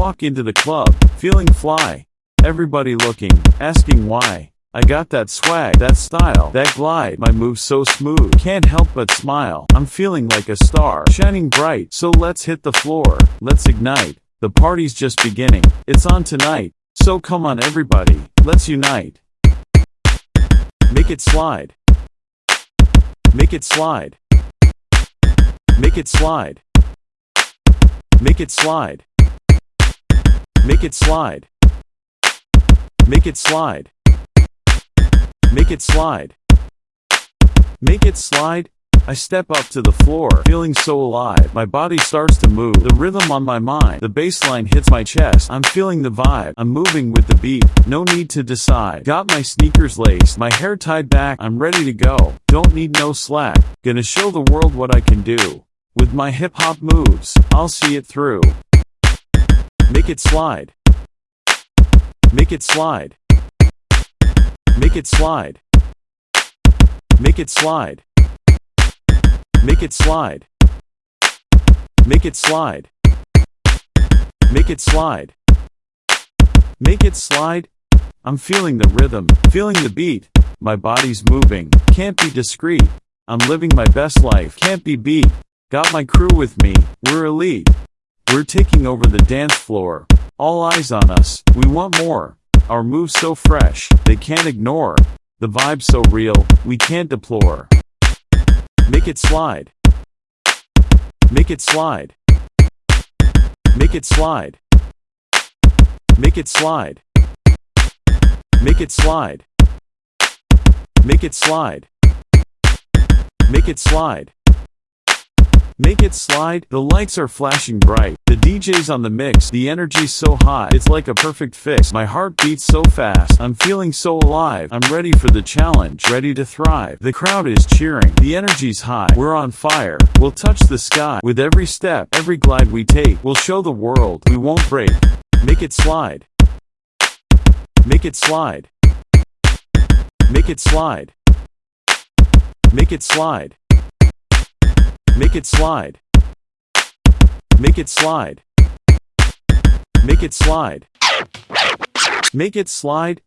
walk into the club, feeling fly. Everybody looking, asking why. I got that swag, that style, that glide, my moves so smooth, can't help but smile. I'm feeling like a star, shining bright, so let's hit the floor, let's ignite. The party's just beginning, it's on tonight, so come on everybody, let's unite. Make it slide. Make it slide. Make it slide. Make it slide. Make it slide. Make it slide. Make it slide. Make it slide. I step up to the floor, feeling so alive. My body starts to move, the rhythm on my mind. The bass line hits my chest. I'm feeling the vibe. I'm moving with the beat. No need to decide. Got my sneakers laced, my hair tied back. I'm ready to go. Don't need no slack. Gonna show the world what I can do. With my hip hop moves, I'll see it through. Make it slide. Make it slide. Make it slide. Make it slide. Make it slide. Make it slide. Make it slide. Make it slide. I'm feeling the rhythm, feeling the beat. My body's moving, can't be discreet. I'm living my best life, can't be beat. Got my crew with me, we're elite. We're taking over the dance floor. All eyes on us, we want more. Our moves so fresh, they can't ignore. The vibe so real, we can't deplore. Make it slide. Make it slide. Make it slide. Make it slide. Make it slide. Make it slide. Make it slide. Make it slide, the lights are flashing bright. The DJ's on the mix, the energy's so high, it's like a perfect fix. My heart beats so fast, I'm feeling so alive. I'm ready for the challenge, ready to thrive. The crowd is cheering, the energy's high, we're on fire. We'll touch the sky, with every step, every glide we take. We'll show the world, we won't break. Make it slide. Make it slide. Make it slide. Make it slide. Make it slide. Make it slide. Make it slide. Make it slide.